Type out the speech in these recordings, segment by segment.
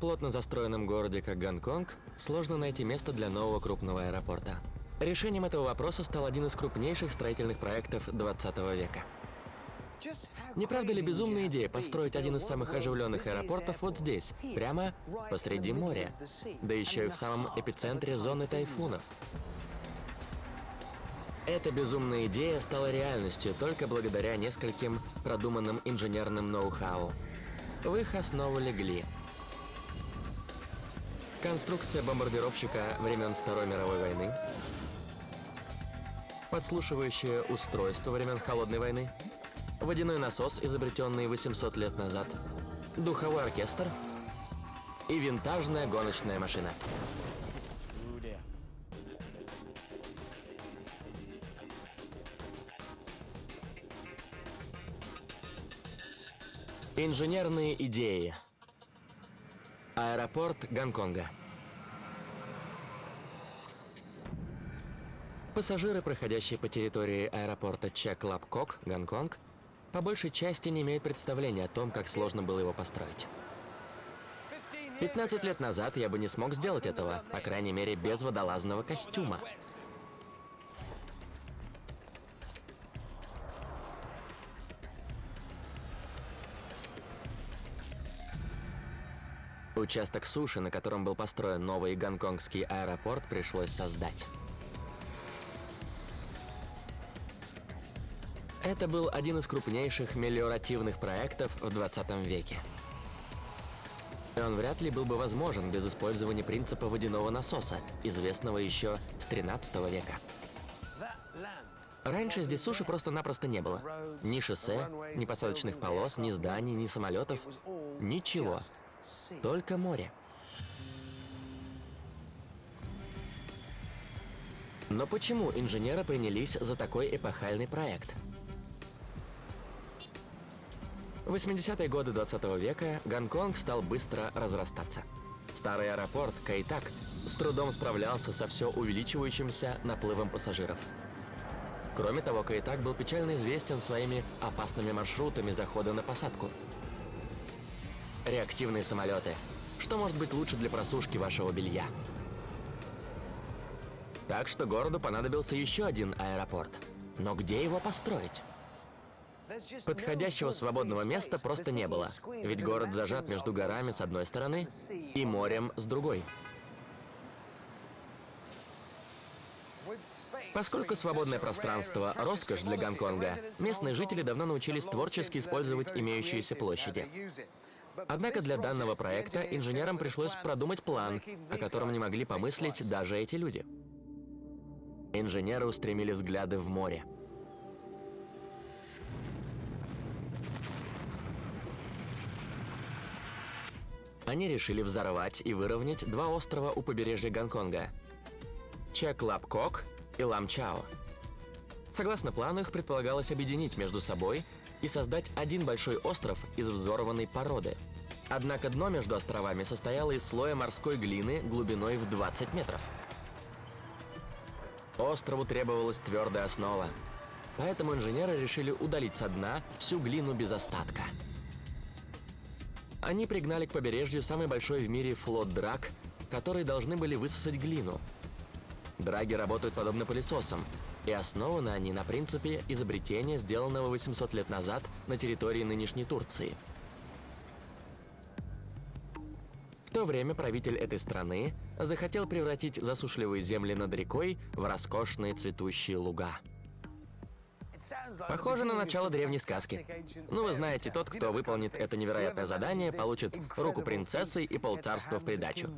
Плотно застроенном городе, как Гонконг, сложно найти место для нового крупного аэропорта. Решением этого вопроса стал один из крупнейших строительных проектов 20 века. Не правда ли безумная идея построить один из самых оживленных аэропортов вот здесь, прямо посреди моря, да еще и в самом эпицентре зоны тайфунов? Эта безумная идея стала реальностью только благодаря нескольким продуманным инженерным ноу-хау. В их основу легли конструкция бомбардировщика времен Второй мировой войны, подслушивающее устройство времен Холодной войны, водяной насос, изобретенный 800 лет назад, духовой оркестр и винтажная гоночная машина. Инженерные идеи. Аэропорт Гонконга. Пассажиры, проходящие по территории аэропорта Чек-Лапкок, Гонконг, по большей части не имеют представления о том, как сложно было его построить. 15 лет назад я бы не смог сделать этого, по крайней мере, без водолазного костюма. Участок суши, на котором был построен новый гонконгский аэропорт, пришлось создать. Это был один из крупнейших мелиоративных проектов в 20 веке. Он вряд ли был бы возможен без использования принципа водяного насоса, известного еще с 13 века. Раньше здесь суши просто-напросто не было. Ни шоссе, ни посадочных полос, ни зданий, ни самолетов. Ничего. Только море. Но почему инженеры принялись за такой эпохальный проект? В 80-е годы 20 века Гонконг стал быстро разрастаться. Старый аэропорт Кайтак с трудом справлялся со все увеличивающимся наплывом пассажиров. Кроме того, Кайтак был печально известен своими опасными маршрутами захода на посадку. Реактивные самолеты. Что может быть лучше для просушки вашего белья? Так что городу понадобился еще один аэропорт. Но где его построить? Подходящего свободного места просто не было, ведь город зажат между горами с одной стороны и морем с другой. Поскольку свободное пространство – роскошь для Гонконга, местные жители давно научились творчески использовать имеющиеся площади. Однако для данного проекта инженерам пришлось продумать план, о котором не могли помыслить даже эти люди. Инженеры устремили взгляды в море. Они решили взорвать и выровнять два острова у побережья Гонконга – Чек-Лап-Кок и Лам-Чао. Согласно плану, их предполагалось объединить между собой и создать один большой остров из взорванной породы. Однако дно между островами состояло из слоя морской глины глубиной в 20 метров. Острову требовалась твердая основа, поэтому инженеры решили удалить со дна всю глину без остатка. Они пригнали к побережью самый большой в мире флот драк, которые должны были высосать глину. Драги работают подобно пылесосам, и основаны они на принципе изобретения, сделанного 800 лет назад на территории нынешней Турции. В то время правитель этой страны захотел превратить засушливые земли над рекой в роскошные цветущие луга. Похоже на начало древней сказки. Ну, вы знаете, тот, кто выполнит это невероятное задание, получит руку принцессы и полцарства в придачу.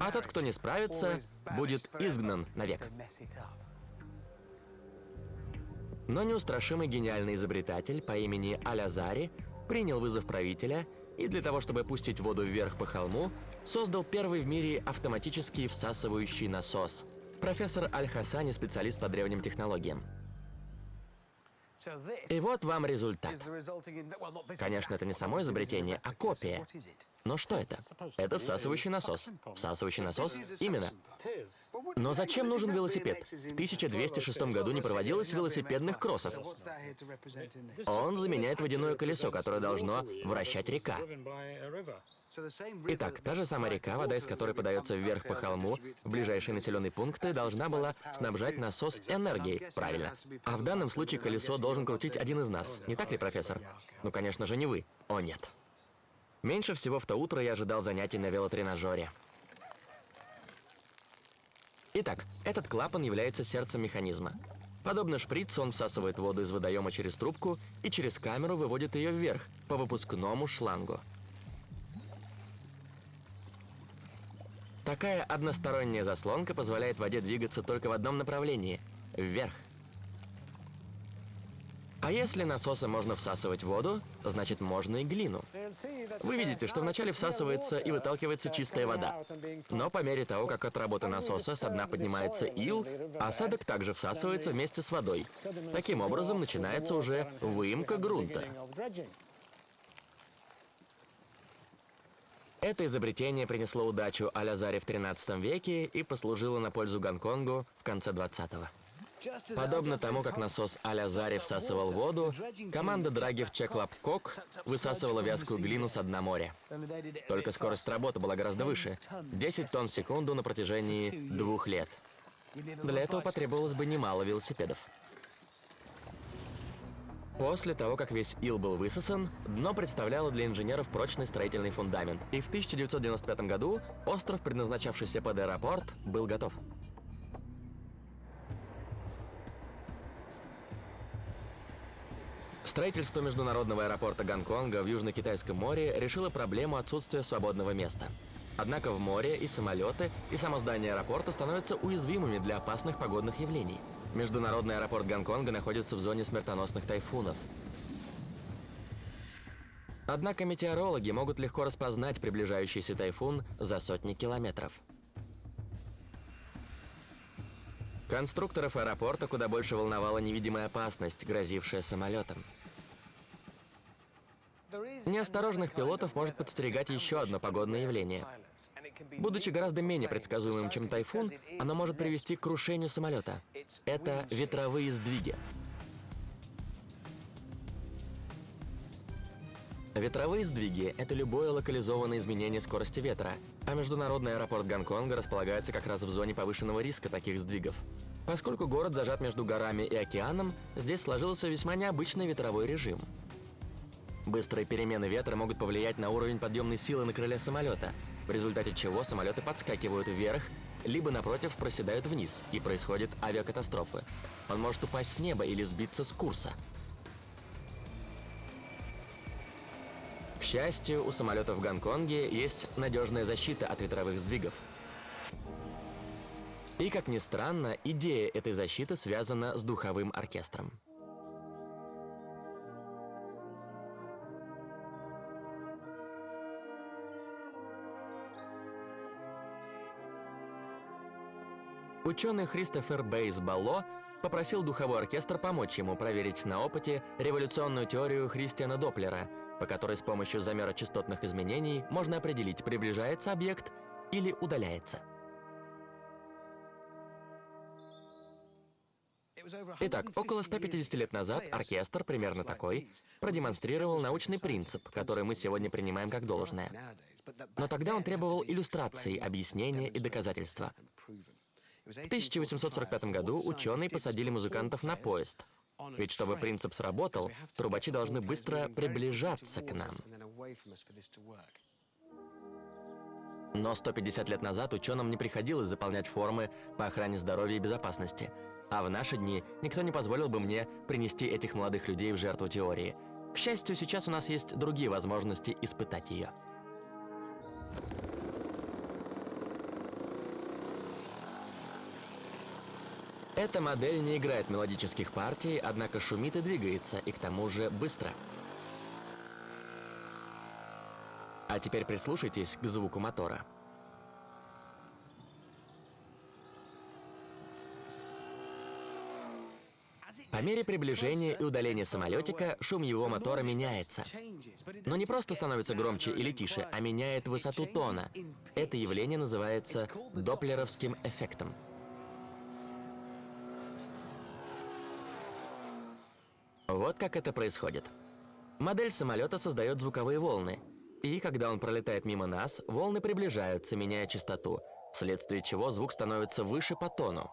А тот, кто не справится, будет изгнан навек. Но неустрашимый гениальный изобретатель по имени Алязари принял вызов правителя и для того, чтобы пустить воду вверх по холму, создал первый в мире автоматический всасывающий насос. Профессор Аль-Хасани – специалист по древним технологиям. И вот вам результат. Конечно, это не само изобретение, а копия. Но что это? Это всасывающий насос. Всасывающий насос? Именно. Но зачем нужен велосипед? В 1206 году не проводилось велосипедных кроссов. Он заменяет водяное колесо, которое должно вращать река. Итак, та же самая река, вода из которой подается вверх по холму в ближайшие населенные пункты, должна была снабжать насос энергией, правильно. А в данном случае колесо должен крутить один из нас, не так ли, профессор? Ну, конечно же, не вы. О, нет. Меньше всего в то утро я ожидал занятий на велотренажере. Итак, этот клапан является сердцем механизма. Подобно шприцу, он всасывает воду из водоема через трубку и через камеру выводит ее вверх, по выпускному шлангу. Такая односторонняя заслонка позволяет воде двигаться только в одном направлении – вверх. А если насосом можно всасывать воду, значит можно и глину. Вы видите, что вначале всасывается и выталкивается чистая вода. Но по мере того, как от работы насоса со дна поднимается ил, осадок также всасывается вместе с водой. Таким образом начинается уже выемка грунта. Это изобретение принесло удачу Алязаре в 13 веке и послужило на пользу Гонконгу в конце 20-го. Подобно тому, как насос а-ля Зари всасывал воду, команда Драги в Чеклапкок высасывала вязкую глину с дна моря. Только скорость работы была гораздо выше — 10 тонн в секунду на протяжении двух лет. Для этого потребовалось бы немало велосипедов. После того, как весь ил был высосан, дно представляло для инженеров прочный строительный фундамент, и в 1995 году остров, предназначавшийся под аэропорт, был готов. Строительство международного аэропорта Гонконга в Южно-Китайском море решило проблему отсутствия свободного места. Однако в море и самолеты, и само здание аэропорта становятся уязвимыми для опасных погодных явлений. Международный аэропорт Гонконга находится в зоне смертоносных тайфунов. Однако метеорологи могут легко распознать приближающийся тайфун за сотни километров. Конструкторов аэропорта куда больше волновала невидимая опасность, грозившая самолетам. Неосторожных пилотов может подстерегать еще одно погодное явление. Будучи гораздо менее предсказуемым, чем тайфун, оно может привести к крушению самолета. Это ветровые сдвиги. Ветровые сдвиги – это любое локализованное изменение скорости ветра, а международный аэропорт Гонконга располагается как раз в зоне повышенного риска таких сдвигов. Поскольку город зажат между горами и океаном, здесь сложился весьма необычный ветровой режим – Быстрые перемены ветра могут повлиять на уровень подъемной силы на крыле самолета, в результате чего самолеты подскакивают вверх, либо, напротив, проседают вниз, и происходит авиакатастрофы. Он может упасть с неба или сбиться с курса. К счастью, у самолетов в Гонконге есть надежная защита от ветровых сдвигов. И, как ни странно, идея этой защиты связана с духовым оркестром. Ученый Христофер Бейс Балло попросил духовой оркестр помочь ему проверить на опыте революционную теорию Христиана Доплера, по которой с помощью замера частотных изменений можно определить, приближается объект или удаляется. Итак, около 150 лет назад оркестр, примерно такой, продемонстрировал научный принцип, который мы сегодня принимаем как должное. Но тогда он требовал иллюстраций, объяснения и доказательства. В 1845 году ученые посадили музыкантов на поезд. Ведь чтобы принцип сработал, трубачи должны быстро приближаться к нам. Но 150 лет назад ученым не приходилось заполнять формы по охране здоровья и безопасности. А в наши дни никто не позволил бы мне принести этих молодых людей в жертву теории. К счастью, сейчас у нас есть другие возможности испытать ее. Эта модель не играет мелодических партий, однако шумит и двигается, и к тому же быстро. А теперь прислушайтесь к звуку мотора. По мере приближения и удаления самолетика шум его мотора меняется. Но не просто становится громче или тише, а меняет высоту тона. Это явление называется доплеровским эффектом. Вот как это происходит. Модель самолета создает звуковые волны. И когда он пролетает мимо нас, волны приближаются, меняя частоту, вследствие чего звук становится выше по тону.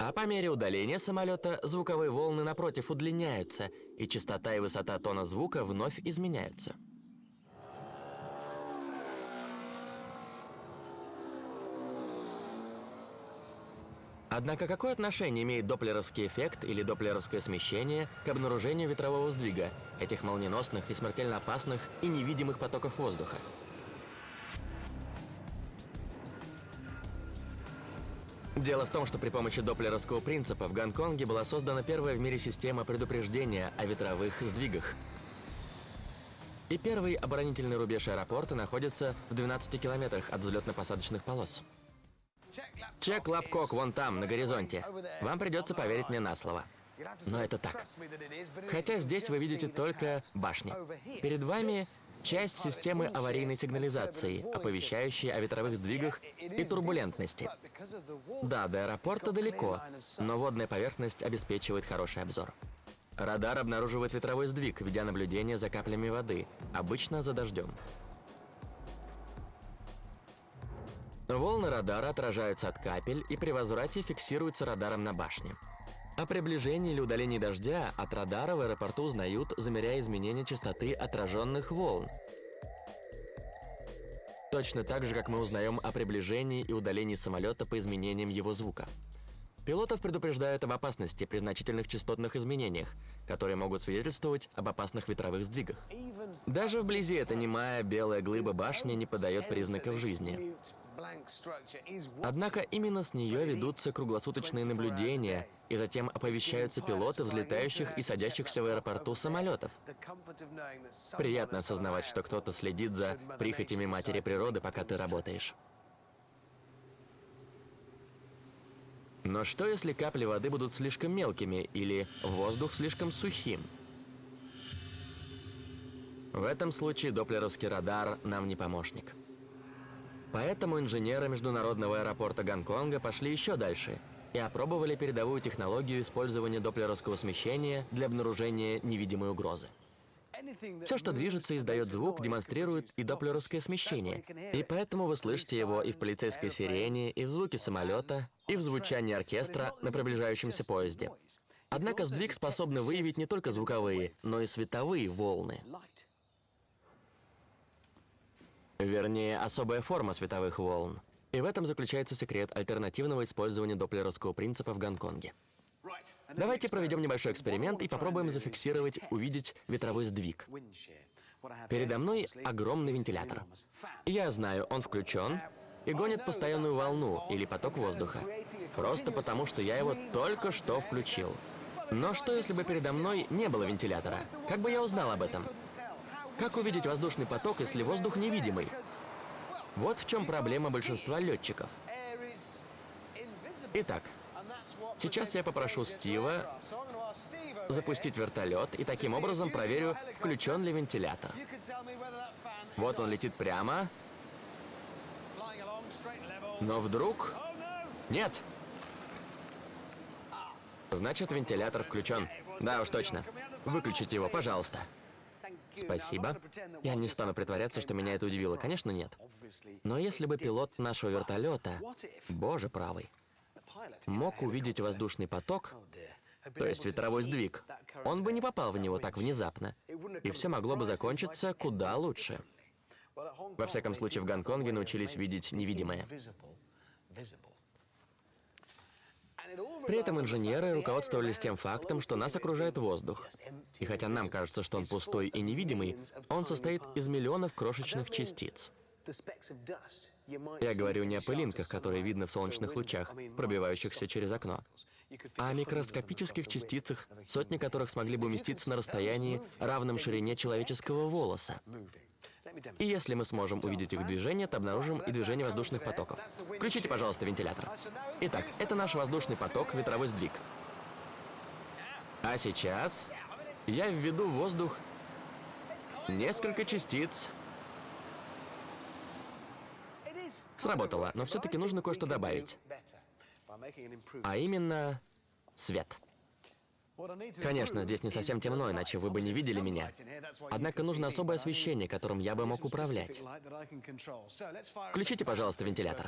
А по мере удаления самолета звуковые волны напротив удлиняются, и частота и высота тона звука вновь изменяются. Однако какое отношение имеет доплеровский эффект или доплеровское смещение к обнаружению ветрового сдвига, этих молниеносных и смертельно опасных и невидимых потоков воздуха? Дело в том, что при помощи доплеровского принципа в Гонконге была создана первая в мире система предупреждения о ветровых сдвигах. И первый оборонительный рубеж аэропорта находится в 12 километрах от взлетно-посадочных полос. Чек Лапкок вон там, на горизонте. Вам придется поверить мне на слово. Но это так. Хотя здесь вы видите только башни. Перед вами часть системы аварийной сигнализации, оповещающей о ветровых сдвигах и турбулентности. Да, до аэропорта далеко, но водная поверхность обеспечивает хороший обзор. Радар обнаруживает ветровой сдвиг, ведя наблюдение за каплями воды, обычно за дождем. Волны радара отражаются от капель и при возврате фиксируются радаром на башне. О приближении или удалении дождя от радара в аэропорту узнают, замеряя изменения частоты отраженных волн. Точно так же, как мы узнаем о приближении и удалении самолета по изменениям его звука. Пилотов предупреждают об опасности при значительных частотных изменениях, которые могут свидетельствовать об опасных ветровых сдвигах. Даже вблизи эта немая белая глыба башни не подает признаков жизни. Однако именно с нее ведутся круглосуточные наблюдения, и затем оповещаются пилоты взлетающих и садящихся в аэропорту самолетов. Приятно осознавать, что кто-то следит за прихотями матери природы, пока ты работаешь. Но что, если капли воды будут слишком мелкими или воздух слишком сухим? В этом случае доплеровский радар нам не помощник. Поэтому инженеры международного аэропорта Гонконга пошли еще дальше и опробовали передовую технологию использования доплеровского смещения для обнаружения невидимой угрозы. Все, что движется издает звук, демонстрирует и доплеровское смещение. И поэтому вы слышите его и в полицейской сирене, и в звуке самолета, и в звучании оркестра на приближающемся поезде. Однако сдвиг способны выявить не только звуковые, но и световые волны. Вернее, особая форма световых волн. И в этом заключается секрет альтернативного использования доплеровского принципа в Гонконге. Давайте проведем небольшой эксперимент и попробуем зафиксировать, увидеть ветровой сдвиг. Передо мной огромный вентилятор. Я знаю, он включен и гонит постоянную волну или поток воздуха. Просто потому, что я его только что включил. Но что, если бы передо мной не было вентилятора? Как бы я узнал об этом? Как увидеть воздушный поток, если воздух невидимый? Вот в чем проблема большинства летчиков. Итак, сейчас я попрошу Стива запустить вертолет и таким образом проверю, включен ли вентилятор. Вот он летит прямо. Но вдруг... Нет! Значит, вентилятор включен. Да уж точно. Выключите его, пожалуйста. Спасибо. Я не стану притворяться, что меня это удивило. Конечно, нет. Но если бы пилот нашего вертолета, боже правый, мог увидеть воздушный поток, то есть ветровой сдвиг, он бы не попал в него так внезапно, и все могло бы закончиться куда лучше. Во всяком случае, в Гонконге научились видеть невидимое. При этом инженеры руководствовались тем фактом, что нас окружает воздух. И хотя нам кажется, что он пустой и невидимый, он состоит из миллионов крошечных частиц. Я говорю не о пылинках, которые видны в солнечных лучах, пробивающихся через окно, а о микроскопических частицах, сотни которых смогли бы уместиться на расстоянии, равном ширине человеческого волоса. И если мы сможем увидеть их движение, то обнаружим и движение воздушных потоков. Включите, пожалуйста, вентилятор. Итак, это наш воздушный поток, ветровой сдвиг. А сейчас я введу в воздух несколько частиц. Сработало, но все-таки нужно кое-что добавить. А именно свет. Конечно, здесь не совсем темно, иначе вы бы не видели меня. Однако нужно особое освещение, которым я бы мог управлять. Включите, пожалуйста, вентилятор.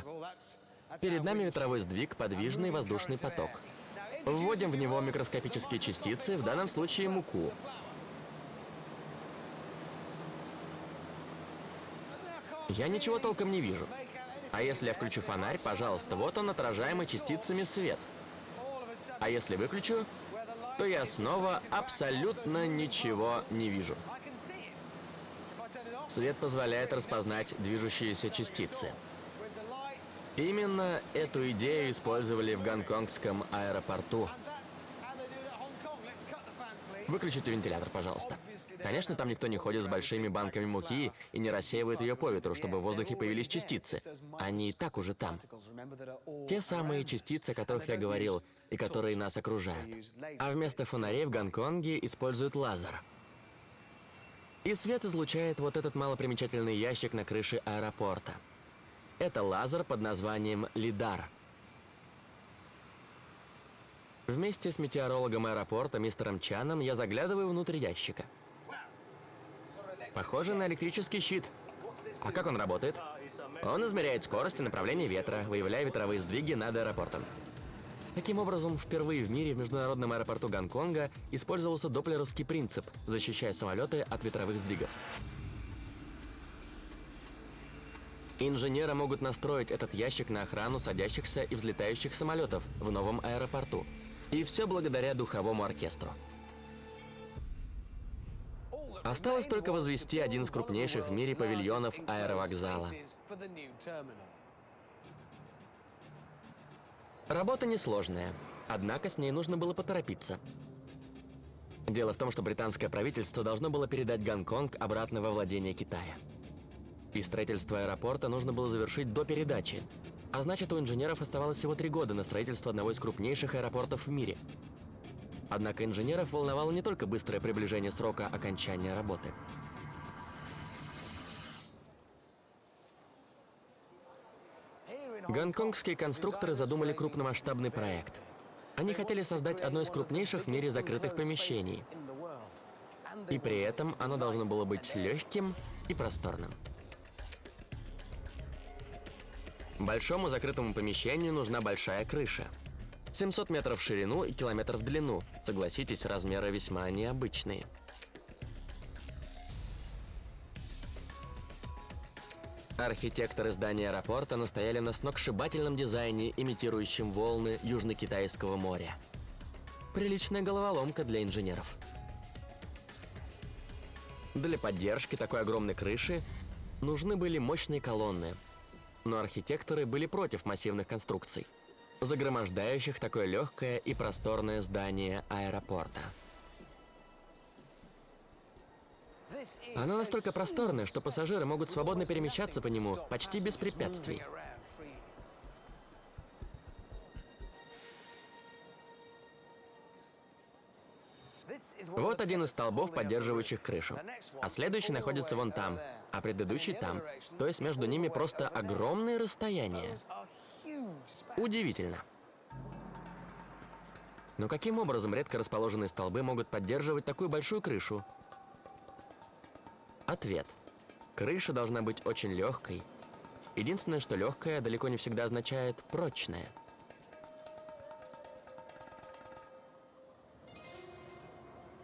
Перед нами ветровой сдвиг, подвижный воздушный поток. Вводим в него микроскопические частицы, в данном случае муку. Я ничего толком не вижу. А если я включу фонарь, пожалуйста, вот он отражаемый частицами свет. А если выключу, то я снова абсолютно ничего не вижу. Свет позволяет распознать движущиеся частицы. Именно эту идею использовали в гонконгском аэропорту. Выключите вентилятор, пожалуйста. Конечно, там никто не ходит с большими банками муки и не рассеивает ее по ветру, чтобы в воздухе появились частицы. Они и так уже там. Те самые частицы, о которых я говорил, и которые нас окружают. А вместо фонарей в Гонконге используют лазер. И свет излучает вот этот малопримечательный ящик на крыше аэропорта. Это лазер под названием «Лидар». Вместе с метеорологом аэропорта мистером Чаном я заглядываю внутрь ящика. Похоже на электрический щит. А как он работает? Он измеряет скорость и направление ветра, выявляя ветровые сдвиги над аэропортом. Таким образом, впервые в мире в международном аэропорту Гонконга использовался доплеровский принцип, защищая самолеты от ветровых сдвигов. Инженеры могут настроить этот ящик на охрану садящихся и взлетающих самолетов в новом аэропорту – и все благодаря духовому оркестру. Осталось только возвести один из крупнейших в мире павильонов аэровокзала. Работа несложная, однако с ней нужно было поторопиться. Дело в том, что британское правительство должно было передать Гонконг обратно во владение Китая. И строительство аэропорта нужно было завершить до передачи, а значит, у инженеров оставалось всего три года на строительство одного из крупнейших аэропортов в мире. Однако инженеров волновало не только быстрое приближение срока окончания работы. Гонконгские конструкторы задумали крупномасштабный проект. Они хотели создать одно из крупнейших в мире закрытых помещений. И при этом оно должно было быть легким и просторным. Большому закрытому помещению нужна большая крыша. 700 метров в ширину и километр в длину. Согласитесь, размеры весьма необычные. Архитекторы здания аэропорта настояли на сногсшибательном дизайне, имитирующем волны Южно-Китайского моря. Приличная головоломка для инженеров. Для поддержки такой огромной крыши нужны были мощные колонны, но архитекторы были против массивных конструкций, загромождающих такое легкое и просторное здание аэропорта. Оно настолько просторное, что пассажиры могут свободно перемещаться по нему почти без препятствий. Вот один из столбов, поддерживающих крышу. А следующий находится вон там, а предыдущий там. То есть между ними просто огромные расстояния. Удивительно. Но каким образом редко расположенные столбы могут поддерживать такую большую крышу? Ответ. Крыша должна быть очень легкой. Единственное, что легкая далеко не всегда означает прочная.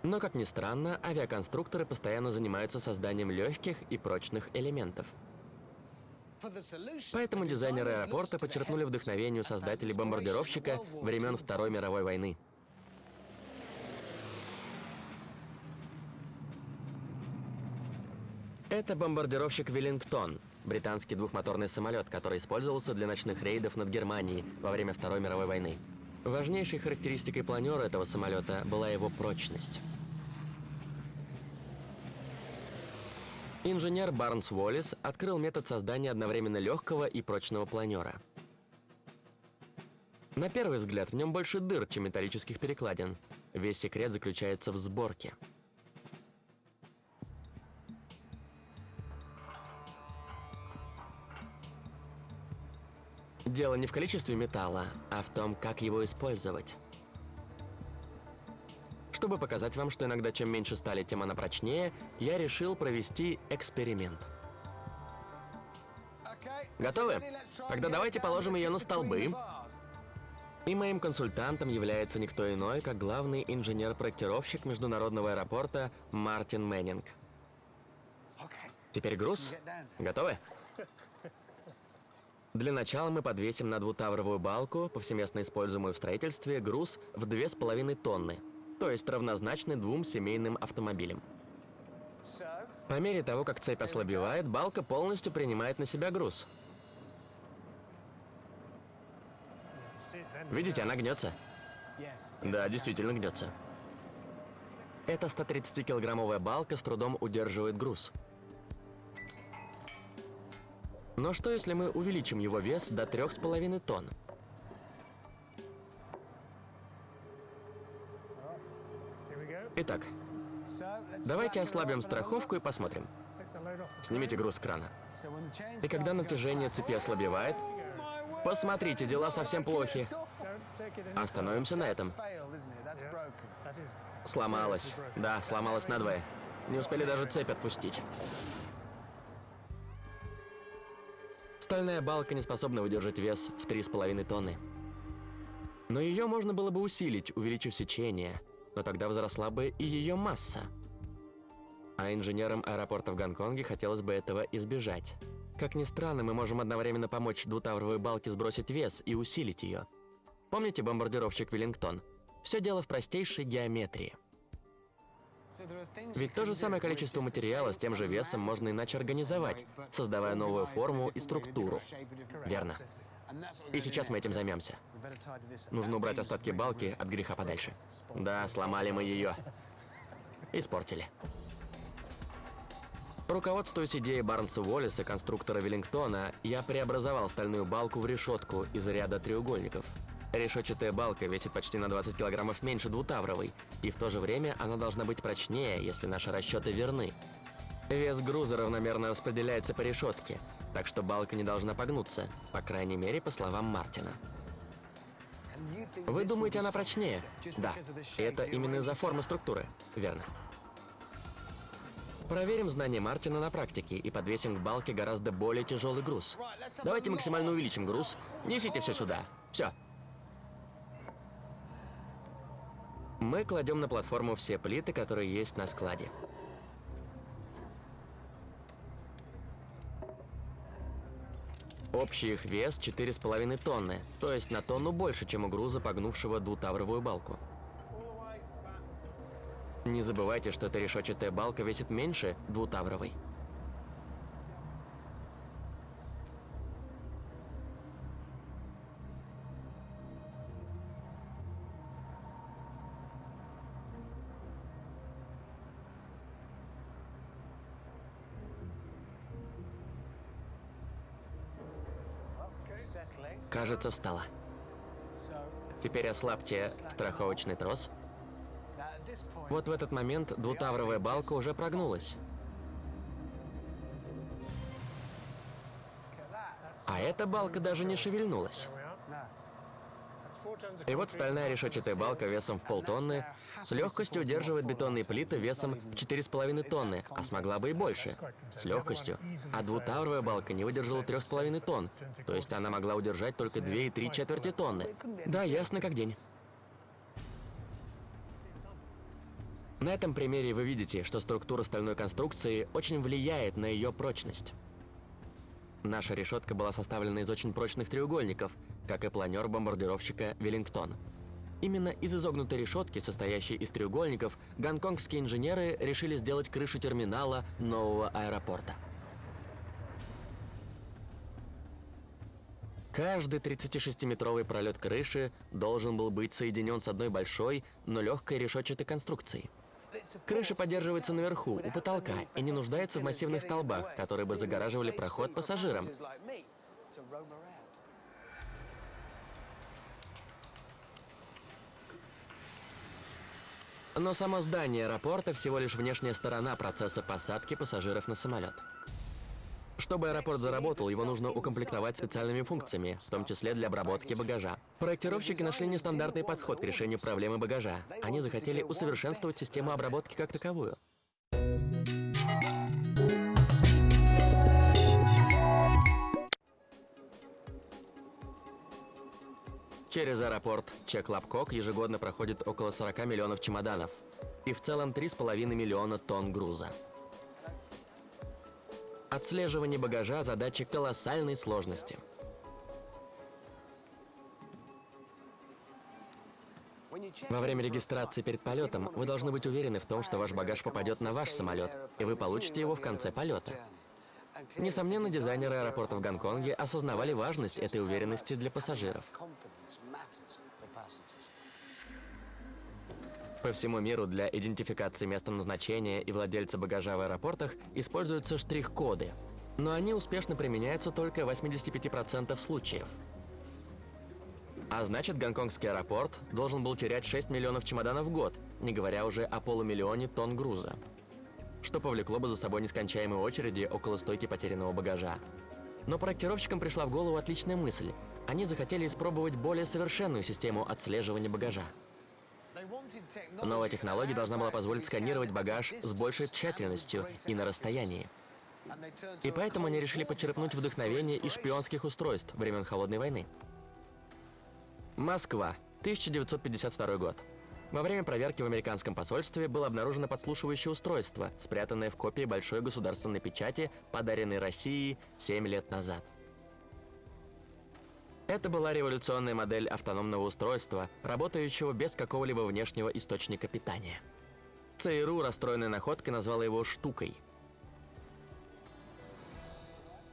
Но, как ни странно, авиаконструкторы постоянно занимаются созданием легких и прочных элементов. Поэтому дизайнеры аэропорта подчеркнули вдохновение у создателей бомбардировщика времен Второй мировой войны. Это бомбардировщик «Веллингтон», британский двухмоторный самолет, который использовался для ночных рейдов над Германией во время Второй мировой войны. Важнейшей характеристикой планера этого самолета была его прочность. Инженер Барнс Уоллес открыл метод создания одновременно легкого и прочного планера. На первый взгляд в нем больше дыр, чем металлических перекладин. Весь секрет заключается в сборке. Дело не в количестве металла, а в том, как его использовать. Чтобы показать вам, что иногда чем меньше стали, тем она прочнее, я решил провести эксперимент. Готовы? Тогда давайте положим ее на столбы. И моим консультантом является никто иной, как главный инженер-проектировщик международного аэропорта Мартин Мэннинг. Теперь груз. Готовы? Для начала мы подвесим на двутавровую балку, повсеместно используемую в строительстве, груз в 2,5 тонны, то есть равнозначный двум семейным автомобилям. По мере того, как цепь ослабевает, балка полностью принимает на себя груз. Видите, она гнется. Да, действительно гнется. Эта 130-килограммовая балка с трудом удерживает груз. Но что, если мы увеличим его вес до 3,5 тонн? Итак, давайте ослабим страховку и посмотрим. Снимите груз с крана. И когда натяжение цепи ослабевает, посмотрите, дела совсем плохи. Остановимся на этом. Сломалась. Да, сломалась надвое. Не успели даже цепь отпустить. Стальная балка не способна выдержать вес в 3,5 тонны. Но ее можно было бы усилить, увеличив сечение, но тогда возросла бы и ее масса. А инженерам аэропорта в Гонконге хотелось бы этого избежать. Как ни странно, мы можем одновременно помочь двутавровой балке сбросить вес и усилить ее. Помните бомбардировщик Веллингтон? Все дело в простейшей геометрии. Ведь то же самое количество материала с тем же весом можно иначе организовать, создавая новую форму и структуру. Верно. И сейчас мы этим займемся. Нужно убрать остатки балки от греха подальше. Да, сломали мы ее. Испортили. Руководствуясь идеей Барнса Уоллиса, конструктора Веллингтона, я преобразовал стальную балку в решетку из ряда треугольников – Решетчатая балка весит почти на 20 килограммов меньше двутавровой, и в то же время она должна быть прочнее, если наши расчеты верны. Вес груза равномерно распределяется по решетке, так что балка не должна погнуться, по крайней мере, по словам Мартина. Вы думаете, она прочнее? Да. Это именно из-за формы структуры. Верно. Проверим знания Мартина на практике и подвесим к балке гораздо более тяжелый груз. Давайте максимально увеличим груз. Несите все сюда. Все. Мы кладем на платформу все плиты, которые есть на складе. Общий их вес 4,5 тонны, то есть на тонну больше, чем у груза, погнувшего двутавровую балку. Не забывайте, что эта решетчатая балка весит меньше двутавровой. Кажется, встала. Теперь ослабьте страховочный трос. Вот в этот момент двутавровая балка уже прогнулась. А эта балка даже не шевельнулась. И вот стальная решетчатая балка весом в полтонны с легкостью удерживает бетонные плиты весом в 4,5 тонны, а смогла бы и больше. С легкостью. А двутавровая балка не выдержала 3,5 тонн, то есть она могла удержать только 2,3 четверти тонны. Да, ясно как день. На этом примере вы видите, что структура стальной конструкции очень влияет на ее прочность. Наша решетка была составлена из очень прочных треугольников, как и планер бомбардировщика «Веллингтон». Именно из изогнутой решетки, состоящей из треугольников, гонконгские инженеры решили сделать крышу терминала нового аэропорта. Каждый 36-метровый пролет крыши должен был быть соединен с одной большой, но легкой решетчатой конструкцией. Крыша поддерживается наверху, у потолка, и не нуждается в массивных столбах, которые бы загораживали проход пассажирам. Но само здание аэропорта всего лишь внешняя сторона процесса посадки пассажиров на самолет. Чтобы аэропорт заработал, его нужно укомплектовать специальными функциями, в том числе для обработки багажа. Проектировщики нашли нестандартный подход к решению проблемы багажа. Они захотели усовершенствовать систему обработки как таковую. Через аэропорт Чек-Лапкок ежегодно проходит около 40 миллионов чемоданов и в целом 3,5 миллиона тонн груза. Отслеживание багажа – задача колоссальной сложности. Во время регистрации перед полетом вы должны быть уверены в том, что ваш багаж попадет на ваш самолет, и вы получите его в конце полета. Несомненно, дизайнеры аэропорта в Гонконге осознавали важность этой уверенности для пассажиров. По всему миру для идентификации места назначения и владельца багажа в аэропортах используются штрих-коды, но они успешно применяются только в 85% случаев. А значит, гонконгский аэропорт должен был терять 6 миллионов чемоданов в год, не говоря уже о полумиллионе тонн груза, что повлекло бы за собой нескончаемые очереди около стойки потерянного багажа. Но проектировщикам пришла в голову отличная мысль. Они захотели испробовать более совершенную систему отслеживания багажа. Новая технология должна была позволить сканировать багаж с большей тщательностью и на расстоянии. И поэтому они решили подчерпнуть вдохновение из шпионских устройств времен Холодной войны. Москва, 1952 год. Во время проверки в американском посольстве было обнаружено подслушивающее устройство, спрятанное в копии большой государственной печати, подаренной России 7 лет назад. Это была революционная модель автономного устройства, работающего без какого-либо внешнего источника питания. ЦРУ, расстроенной находкой, назвала его «штукой».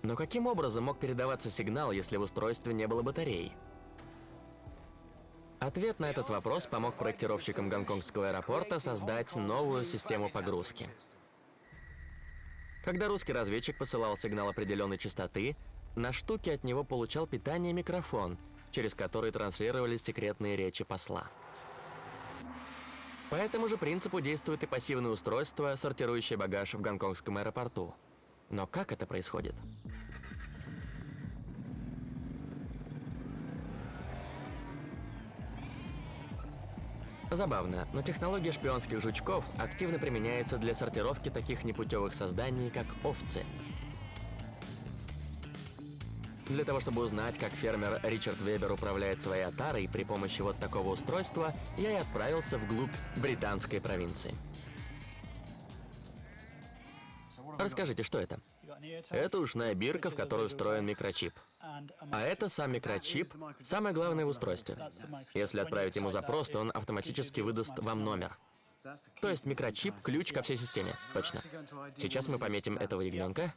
Но каким образом мог передаваться сигнал, если в устройстве не было батареи? Ответ на этот вопрос помог проектировщикам гонконгского аэропорта создать новую систему погрузки. Когда русский разведчик посылал сигнал определенной частоты, на штуке от него получал питание микрофон, через который транслировались секретные речи посла. По этому же принципу действует и пассивное устройство, сортирующее багаж в гонконгском аэропорту. Но как это происходит? Забавно, но технология шпионских жучков активно применяется для сортировки таких непутевых созданий, как овцы – для того, чтобы узнать, как фермер Ричард Вебер управляет своей отарой при помощи вот такого устройства, я и отправился вглубь британской провинции. Расскажите, что это? Это ушная бирка, в которую встроен микрочип. А это сам микрочип, самое главное в устройстве. Если отправить ему запрос, то он автоматически выдаст вам номер. То есть микрочип – ключ ко всей системе. Точно. Сейчас мы пометим этого ягненка.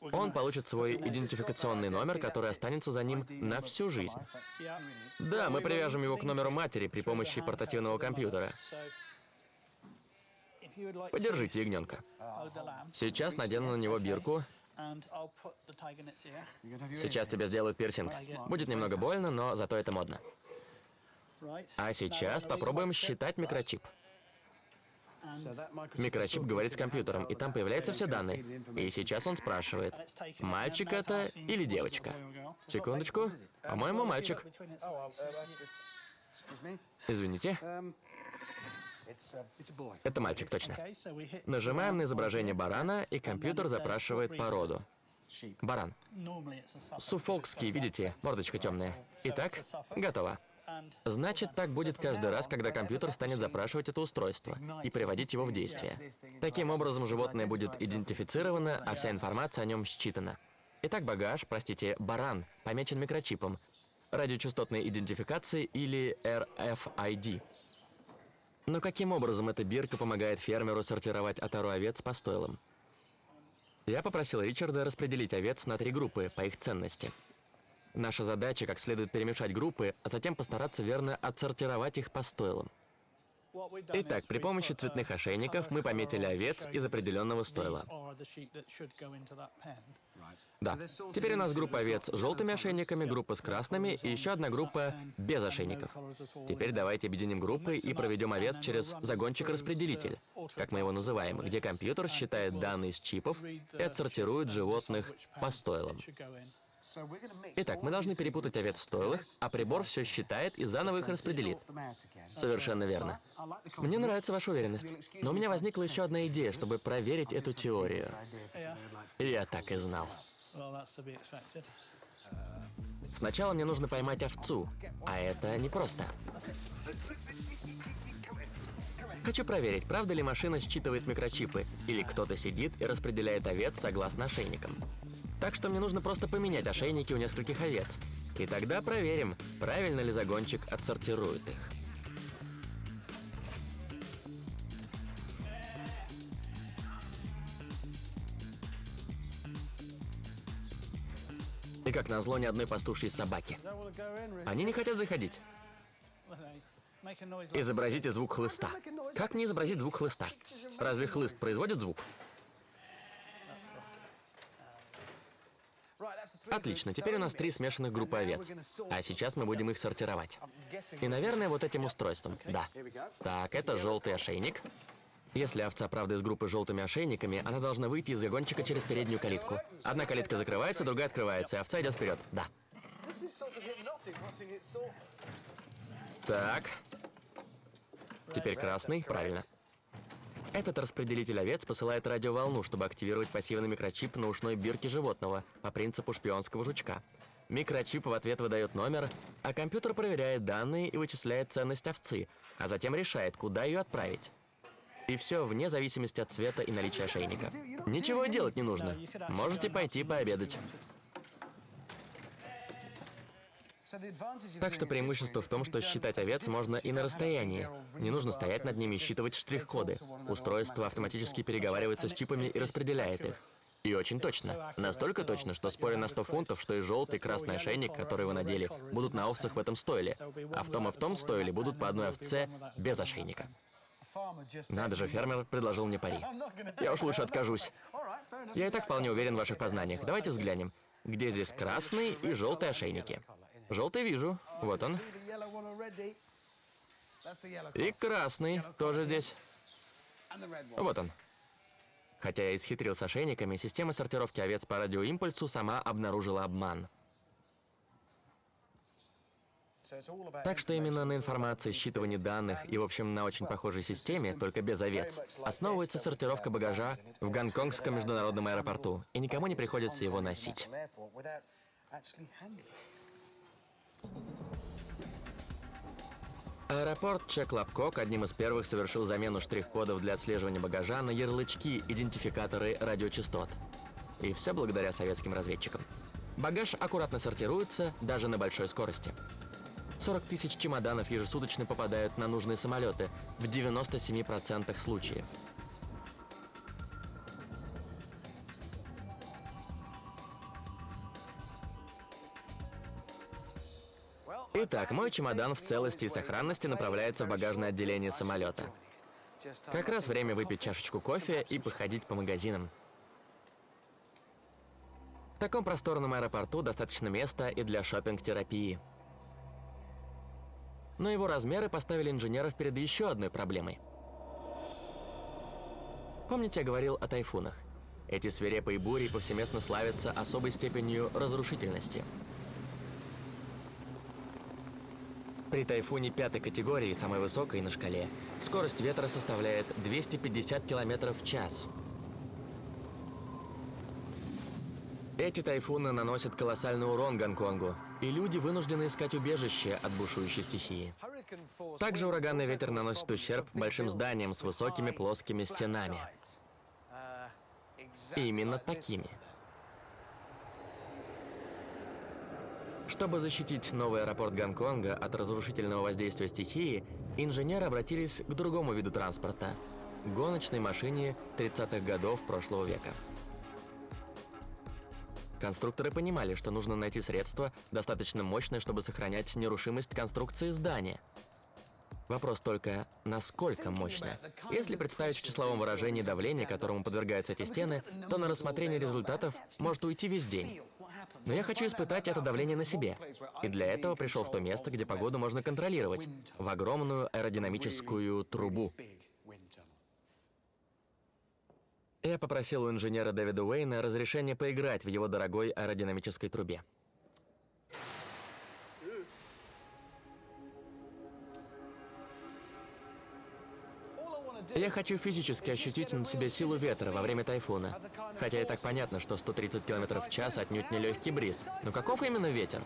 Он получит свой идентификационный номер, который останется за ним на всю жизнь. Да, мы привяжем его к номеру матери при помощи портативного компьютера. Подержите ягненка. Сейчас надену на него бирку. Сейчас тебе сделают пирсинг. Будет немного больно, но зато это модно. А сейчас попробуем считать микрочип. Микрочип говорит с компьютером, и там появляются все данные. И сейчас он спрашивает, мальчик это или девочка? Секундочку. По-моему, мальчик. Извините. Это мальчик, точно. Нажимаем на изображение барана, и компьютер запрашивает породу. Баран. Суфолкский, видите, мордочка темная. Итак, готово. Значит, так будет каждый раз, когда компьютер станет запрашивать это устройство и приводить его в действие. Таким образом, животное будет идентифицировано, а вся информация о нем считана. Итак, багаж, простите, баран, помечен микрочипом, радиочастотной идентификации или RFID. Но каким образом эта бирка помогает фермеру сортировать отару овец по стойлам? Я попросил Ричарда распределить овец на три группы по их ценности – Наша задача как следует перемешать группы, а затем постараться верно отсортировать их по стойлам. Итак, при помощи цветных ошейников мы пометили овец из определенного стойла. Да. Теперь у нас группа овец с желтыми ошейниками, группа с красными и еще одна группа без ошейников. Теперь давайте объединим группы и проведем овец через загончик-распределитель, как мы его называем, где компьютер считает данные с чипов и отсортирует животных по стойлам. Итак, мы должны перепутать овец в стойлах, а прибор все считает и заново их распределит. Совершенно верно. Мне нравится ваша уверенность. Но у меня возникла еще одна идея, чтобы проверить эту теорию. Я так и знал. Сначала мне нужно поймать овцу, а это непросто. Хочу проверить, правда ли машина считывает микрочипы, или кто-то сидит и распределяет овец согласно ошейникам. Так что мне нужно просто поменять ошейники у нескольких овец. И тогда проверим, правильно ли загончик отсортирует их. И как назло, ни одной пастушьей собаки. Они не хотят заходить. Изобразите звук хлыста. Как не изобразить звук хлыста? Разве хлыст производит звук? Отлично, теперь у нас три смешанных группы овец. А сейчас мы будем их сортировать. И, наверное, вот этим устройством. Да. Так, это желтый ошейник. Если овца, правда, из группы с желтыми ошейниками, она должна выйти из загончика через переднюю калитку. Одна калитка закрывается, другая открывается, и овца идет вперед. Да. Так. Теперь красный, правильно. Этот распределитель овец посылает радиоволну, чтобы активировать пассивный микрочип на ушной бирке животного по принципу шпионского жучка. Микрочип в ответ выдает номер, а компьютер проверяет данные и вычисляет ценность овцы, а затем решает, куда ее отправить. И все вне зависимости от цвета и наличия ошейника. Ничего делать не нужно. Можете пойти пообедать. Так что преимущество в том, что считать овец можно и на расстоянии. Не нужно стоять над ними и считывать штрих-коды. Устройство автоматически переговаривается с чипами и распределяет их. И очень точно. Настолько точно, что спорю на 100 фунтов, что и желтый, и красный ошейник, который вы надели, будут на овцах в этом стойле. А в том и в том стойле будут по одной овце без ошейника. Надо же, фермер предложил мне пари. Я уж лучше откажусь. Я и так вполне уверен в ваших познаниях. Давайте взглянем, где здесь красный и желтый ошейники. Желтый вижу. Вот он. И красный тоже здесь. Вот он. Хотя я исхитрил с ошейниками, система сортировки овец по радиоимпульсу сама обнаружила обман. Так что именно на информации, считывании данных и, в общем, на очень похожей системе, только без овец, основывается сортировка багажа в Гонконгском международном аэропорту, и никому не приходится его носить. Аэропорт Чеклапкок одним из первых совершил замену штрих-кодов для отслеживания багажа на ярлычки, идентификаторы радиочастот. И все благодаря советским разведчикам. Багаж аккуратно сортируется даже на большой скорости. 40 тысяч чемоданов ежесуточно попадают на нужные самолеты в 97% случаев. Итак, мой чемодан в целости и сохранности направляется в багажное отделение самолета. Как раз время выпить чашечку кофе и походить по магазинам. В таком просторном аэропорту достаточно места и для шопинг-терапии. Но его размеры поставили инженеров перед еще одной проблемой. Помните, я говорил о тайфунах? Эти свирепые бури повсеместно славятся особой степенью разрушительности – При тайфуне пятой категории, самой высокой на шкале, скорость ветра составляет 250 км в час. Эти тайфуны наносят колоссальный урон Гонконгу, и люди вынуждены искать убежище от бушующей стихии. Также ураганный ветер наносит ущерб большим зданиям с высокими плоскими стенами. И именно такими. Чтобы защитить новый аэропорт Гонконга от разрушительного воздействия стихии, инженеры обратились к другому виду транспорта – гоночной машине 30-х годов прошлого века. Конструкторы понимали, что нужно найти средство, достаточно мощное, чтобы сохранять нерушимость конструкции здания. Вопрос только, насколько мощно. Если представить в числовом выражении давление, которому подвергаются эти стены, то на рассмотрение результатов может уйти весь день. Но я хочу испытать это давление на себе. И для этого пришел в то место, где погоду можно контролировать, в огромную аэродинамическую трубу. Я попросил у инженера Дэвида Уэйна разрешение поиграть в его дорогой аэродинамической трубе. Я хочу физически ощутить на себе силу ветра во время тайфуна. Хотя и так понятно, что 130 км в час отнюдь не легкий бриз. Но каков именно ветер?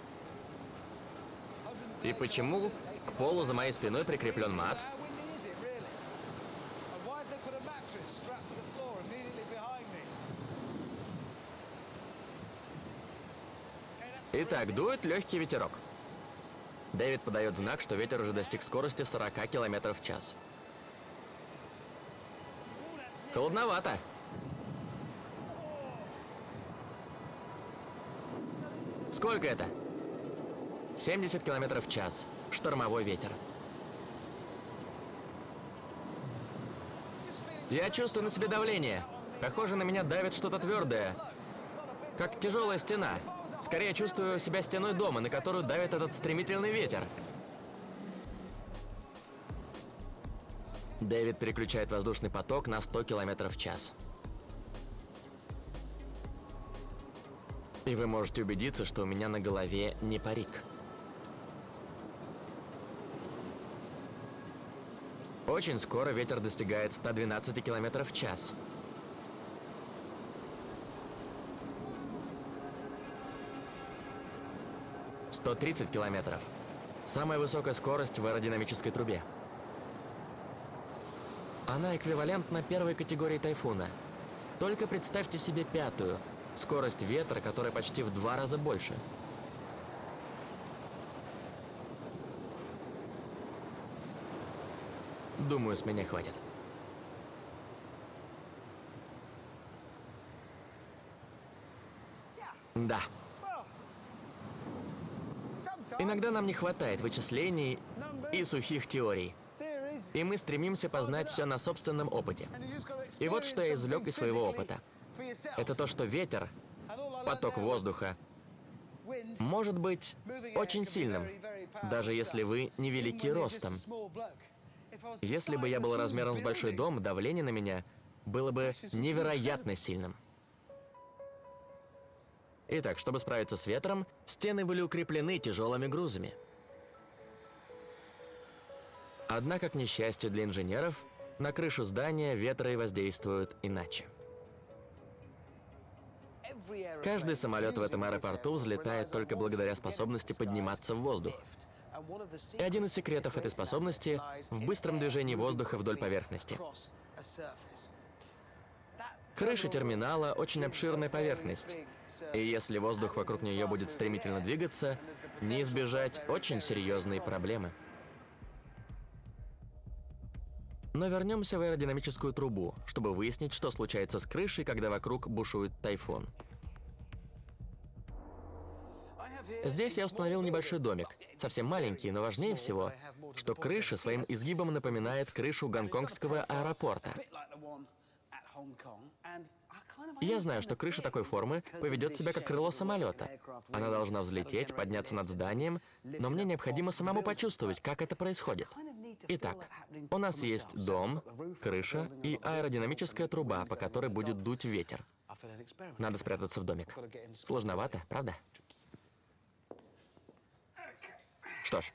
И почему к полу за моей спиной прикреплен мат? Итак, дует легкий ветерок. Дэвид подает знак, что ветер уже достиг скорости 40 км в час. Холодновато. Сколько это? 70 километров в час. Штормовой ветер. Я чувствую на себе давление. Похоже, на меня давит что-то твердое. Как тяжелая стена. Скорее чувствую себя стеной дома, на которую давит этот стремительный ветер. Дэвид переключает воздушный поток на 100 км в час. И вы можете убедиться, что у меня на голове не парик. Очень скоро ветер достигает 112 км в час. Сто тридцать километров. Самая высокая скорость в аэродинамической трубе. Она эквивалентна первой категории тайфуна. Только представьте себе пятую. Скорость ветра, которая почти в два раза больше. Думаю, с меня хватит. Да. Иногда нам не хватает вычислений и сухих теорий. И мы стремимся познать все на собственном опыте. И вот что я извлек из своего опыта. Это то, что ветер, поток воздуха, может быть очень сильным, даже если вы невелики ростом. Если бы я был размером с большой дом, давление на меня было бы невероятно сильным. Итак, чтобы справиться с ветром, стены были укреплены тяжелыми грузами. Однако, к несчастью для инженеров, на крышу здания ветры воздействуют иначе. Каждый самолет в этом аэропорту взлетает только благодаря способности подниматься в воздух. И один из секретов этой способности в быстром движении воздуха вдоль поверхности. Крыша терминала – очень обширная поверхность, и если воздух вокруг нее будет стремительно двигаться, не избежать очень серьезные проблемы. Но вернемся в аэродинамическую трубу, чтобы выяснить, что случается с крышей, когда вокруг бушует тайфун. Здесь я установил небольшой домик, совсем маленький, но важнее всего, что крыша своим изгибом напоминает крышу гонконгского аэропорта. Я знаю, что крыша такой формы поведет себя как крыло самолета. Она должна взлететь, подняться над зданием, но мне необходимо самому почувствовать, как это происходит. Итак, у нас есть дом, крыша и аэродинамическая труба, по которой будет дуть ветер. Надо спрятаться в домик. Сложновато, правда? Что ж,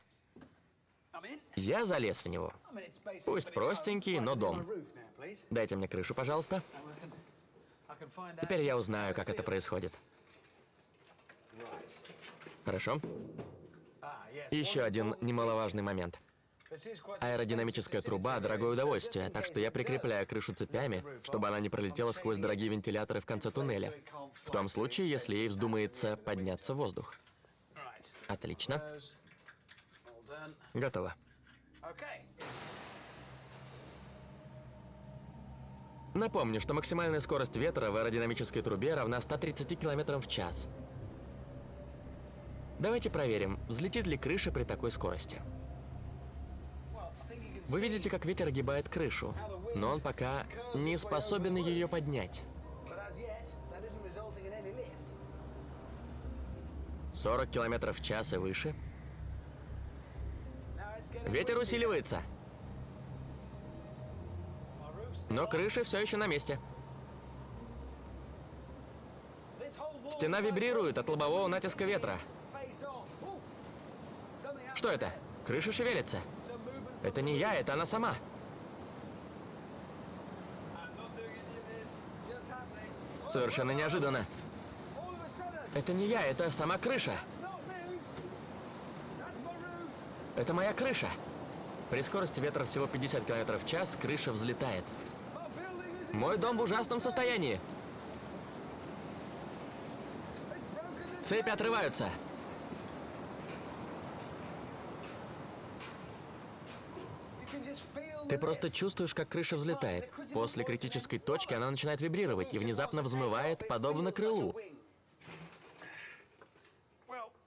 я залез в него. Пусть простенький, но дом. Дайте мне крышу, пожалуйста. Теперь я узнаю, как это происходит. Хорошо. Еще один немаловажный момент. Аэродинамическая труба – дорогое удовольствие, так что я прикрепляю крышу цепями, чтобы она не пролетела сквозь дорогие вентиляторы в конце туннеля. В том случае, если ей вздумается подняться в воздух. Отлично. Готово. Напомню, что максимальная скорость ветра в аэродинамической трубе равна 130 км в час. Давайте проверим, взлетит ли крыша при такой скорости. Вы видите, как ветер огибает крышу, но он пока не способен ее поднять. 40 километров в час и выше. Ветер усиливается. Но крыша все еще на месте. Стена вибрирует от лобового натиска ветра. Что это? Крыша шевелится. Это не я, это она сама. Совершенно неожиданно. Это не я, это сама крыша. Это моя крыша. При скорости ветра всего 50 км в час крыша взлетает. Мой дом в ужасном состоянии. Цепи отрываются. Ты просто чувствуешь, как крыша взлетает. После критической точки она начинает вибрировать и внезапно взмывает, подобно крылу.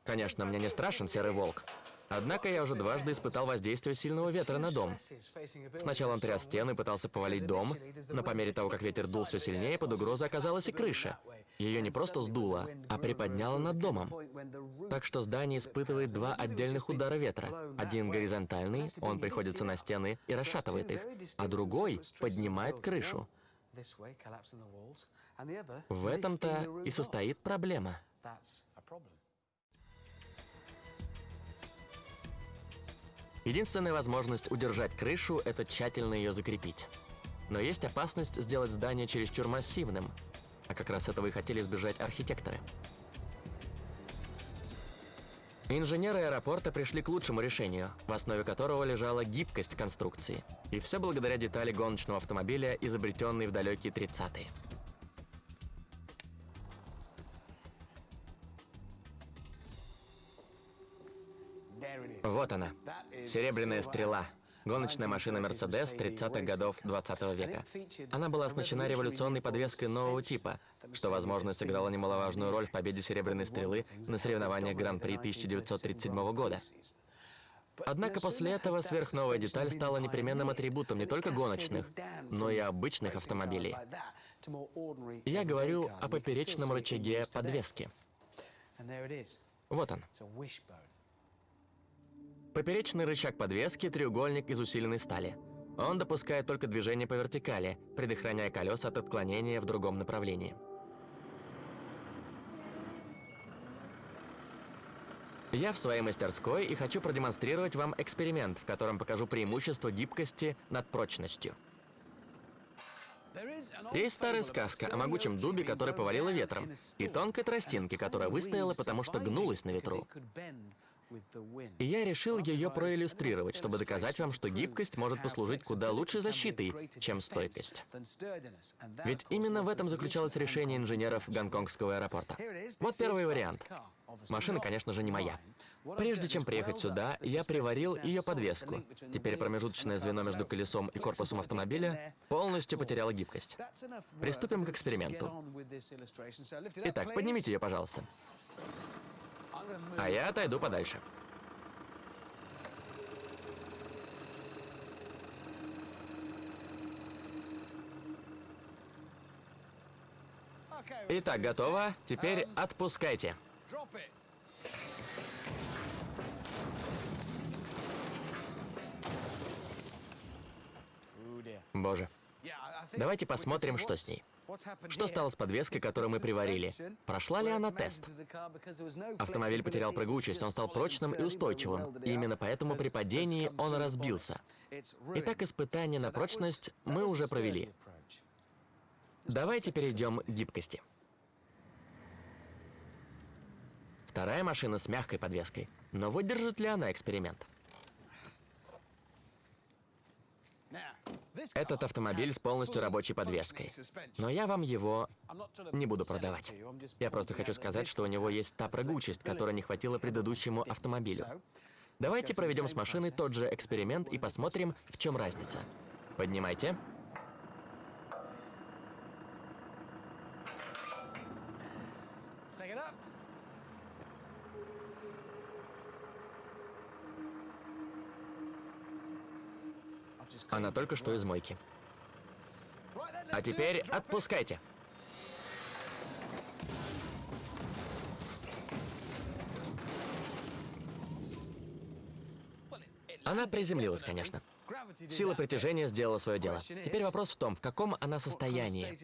Конечно, мне не страшен серый волк. Однако я уже дважды испытал воздействие сильного ветра на дом. Сначала он тряс стены, пытался повалить дом, но по мере того, как ветер дул все сильнее, под угрозой оказалась и крыша. Ее не просто сдуло, а приподняло над домом. Так что здание испытывает два отдельных удара ветра. Один горизонтальный, он приходится на стены и расшатывает их, а другой поднимает крышу. В этом-то и состоит проблема. Единственная возможность удержать крышу – это тщательно ее закрепить. Но есть опасность сделать здание чересчур массивным, а как раз этого и хотели избежать архитекторы. Инженеры аэропорта пришли к лучшему решению, в основе которого лежала гибкость конструкции. И все благодаря детали гоночного автомобиля, изобретенной в далекие 30-е. Вот она, серебряная стрела. Гоночная машина Mercedes 30-х годов 20 века. Она была оснащена революционной подвеской нового типа, что, возможно, сыграло немаловажную роль в победе Серебряной Стрелы на соревнованиях Гран-при 1937 года. Однако после этого сверхновая деталь стала непременным атрибутом не только гоночных, но и обычных автомобилей. Я говорю о поперечном рычаге подвески. Вот он. Поперечный рычаг подвески – треугольник из усиленной стали. Он допускает только движение по вертикали, предохраняя колеса от отклонения в другом направлении. Я в своей мастерской и хочу продемонстрировать вам эксперимент, в котором покажу преимущество гибкости над прочностью. Есть старая сказка о могучем дубе, который повалило ветром, и тонкой тростинке, которая выстояла, потому что гнулась на ветру. И я решил ее проиллюстрировать, чтобы доказать вам, что гибкость может послужить куда лучшей защитой, чем стойкость. Ведь именно в этом заключалось решение инженеров гонконгского аэропорта. Вот первый вариант. Машина, конечно же, не моя. Прежде чем приехать сюда, я приварил ее подвеску. Теперь промежуточное звено между колесом и корпусом автомобиля полностью потеряло гибкость. Приступим к эксперименту. Итак, поднимите ее, пожалуйста. А я отойду подальше. Итак, готово. Теперь отпускайте. Боже. Давайте посмотрим, что с ней. Что стало с подвеской, которую мы приварили? Прошла ли она тест? Автомобиль потерял прыгучесть, он стал прочным и устойчивым. И именно поэтому при падении он разбился. Итак, испытание на прочность мы уже провели. Давайте перейдем к гибкости. Вторая машина с мягкой подвеской. Но выдержит ли она эксперимент? Этот автомобиль с полностью рабочей подвеской. Но я вам его не буду продавать. Я просто хочу сказать, что у него есть та прыгучесть, которой не хватило предыдущему автомобилю. Давайте проведем с машиной тот же эксперимент и посмотрим, в чем разница. Поднимайте. Она только что из мойки. А теперь отпускайте. Она приземлилась, конечно. Сила притяжения сделала свое дело. Теперь вопрос в том, в каком она состоянии.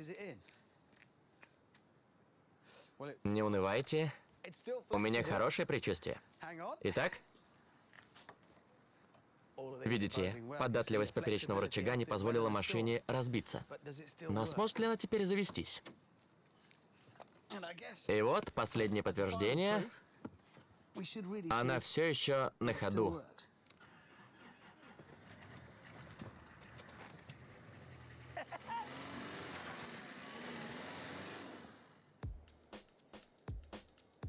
Не унывайте. У меня хорошее предчувствие. Итак, видите, податливость поперечного рычага не позволила машине разбиться. Но сможет ли она теперь завестись? И вот последнее подтверждение. Она все еще на ходу.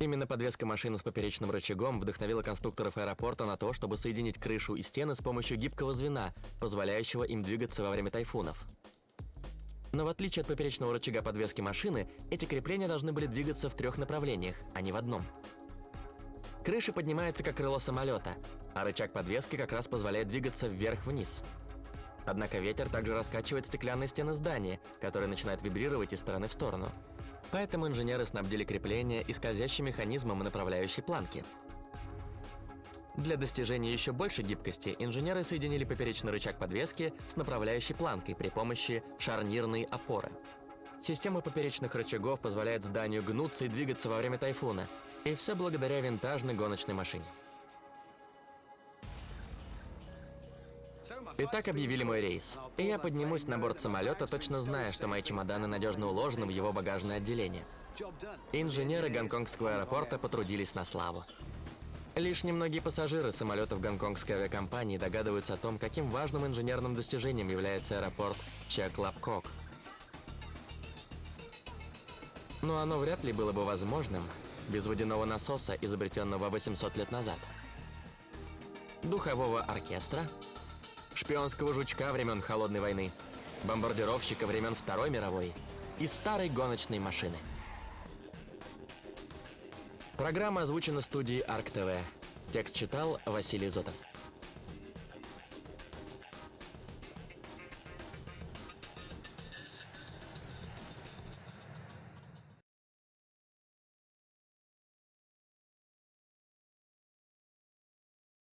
Именно подвеска машины с поперечным рычагом вдохновила конструкторов аэропорта на то, чтобы соединить крышу и стены с помощью гибкого звена, позволяющего им двигаться во время тайфунов. Но в отличие от поперечного рычага подвески машины, эти крепления должны были двигаться в трех направлениях, а не в одном. Крыша поднимается как крыло самолета, а рычаг подвески как раз позволяет двигаться вверх-вниз. Однако ветер также раскачивает стеклянные стены здания, которые начинают вибрировать из стороны в сторону. Поэтому инженеры снабдили крепление и скользящим механизмом направляющей планки. Для достижения еще большей гибкости инженеры соединили поперечный рычаг подвески с направляющей планкой при помощи шарнирной опоры. Система поперечных рычагов позволяет зданию гнуться и двигаться во время тайфуна, и все благодаря винтажной гоночной машине. Итак, объявили мой рейс. И я поднимусь на борт самолета, точно зная, что мои чемоданы надежно уложены в его багажное отделение. Инженеры гонконгского аэропорта потрудились на славу. Лишь немногие пассажиры самолетов гонконгской авиакомпании догадываются о том, каким важным инженерным достижением является аэропорт Чаклапкок. Но оно вряд ли было бы возможным без водяного насоса, изобретенного 800 лет назад. Духового оркестра, шпионского жучка времен Холодной войны, бомбардировщика времен Второй мировой и старой гоночной машины. Программа озвучена студией Арк ТВ. Текст читал Василий Зотов.